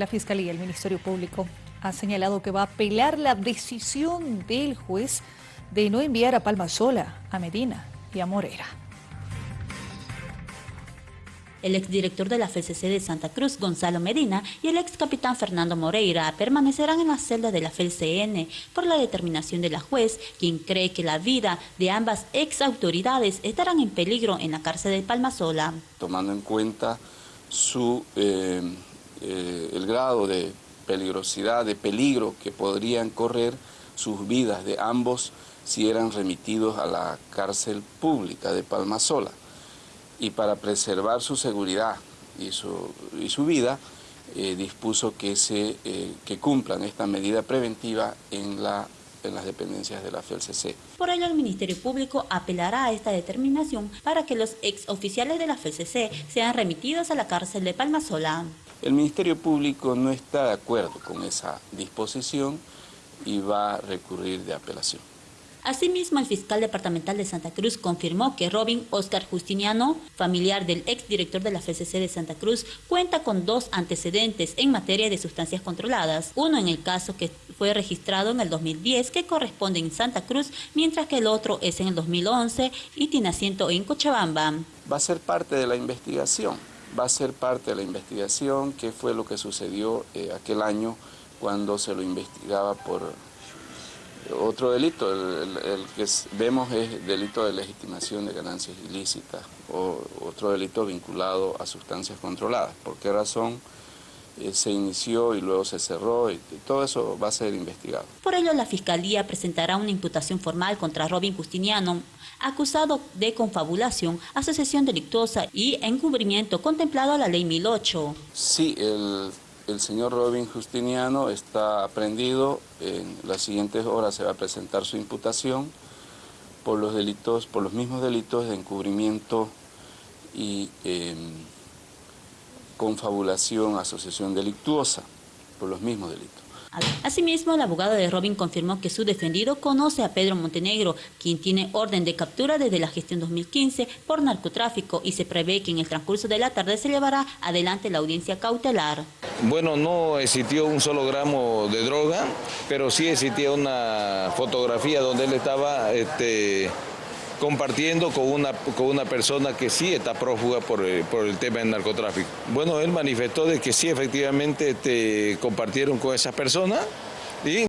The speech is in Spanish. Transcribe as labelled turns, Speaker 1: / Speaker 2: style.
Speaker 1: La Fiscalía y el Ministerio Público ha señalado que va a apelar la decisión del juez de no enviar a Palma Sola, a Medina y a Morera.
Speaker 2: El exdirector de la FCC de Santa Cruz, Gonzalo Medina, y el ex capitán Fernando Moreira permanecerán en la celda de la FCN por la determinación de la juez, quien cree que la vida de ambas ex autoridades estarán en peligro en la cárcel de Palmasola.
Speaker 3: Tomando en cuenta su, eh, eh, el grado de peligrosidad, de peligro que podrían correr sus vidas de ambos si eran remitidos a la cárcel pública de Palmasola y para preservar su seguridad y su, vida, eh, dispuso que, se, eh, que cumplan esta medida preventiva en, la, en las dependencias de la FELCC.
Speaker 2: Por ello, el Ministerio Público apelará a esta determinación para que los exoficiales de la FELCC sean remitidos a la cárcel de Palmasola.
Speaker 3: El Ministerio Público no está de acuerdo con esa disposición y va a recurrir de apelación.
Speaker 2: Asimismo, el fiscal departamental de Santa Cruz confirmó que Robin Oscar Justiniano, familiar del exdirector de la FCC de Santa Cruz, cuenta con dos antecedentes en materia de sustancias controladas. Uno en el caso que fue registrado en el 2010, que corresponde en Santa Cruz, mientras que el otro es en el 2011 y tiene asiento en Cochabamba.
Speaker 3: Va a ser parte de la investigación, va a ser parte de la investigación, qué fue lo que sucedió eh, aquel año cuando se lo investigaba por otro delito, el, que vemos es delito de legitimación de ganancias ilícitas o otro delito vinculado a sustancias controladas. ¿Por qué razón se inició y luego se cerró? Y, todo eso va a ser investigado.
Speaker 2: Por ello, la Fiscalía presentará una imputación formal contra Robin Justiniano, acusado de confabulación, asociación delictuosa y encubrimiento contemplado a la Ley 1008.
Speaker 3: Sí, el el señor Robin Justiniano está aprendido, en las siguientes horas se va a presentar su imputación por los delitos, por los mismos delitos de encubrimiento y em, confabulación, asociación delictuosa, por los mismos delitos.
Speaker 2: Asimismo, el abogado de Robin confirmó que su defendido conoce a Pedro Montenegro, quien tiene orden de captura desde la gestión 2015 por narcotráfico y se prevé que en el transcurso de la tarde se llevará adelante la audiencia cautelar.
Speaker 4: Bueno, no existió un solo gramo de droga, pero sí existía una fotografía donde él estaba este, compartiendo con una, con una persona que sí está prófuga por, eh, por, el tema del narcotráfico. Bueno, él manifestó de que sí, efectivamente este, compartieron con esa persona y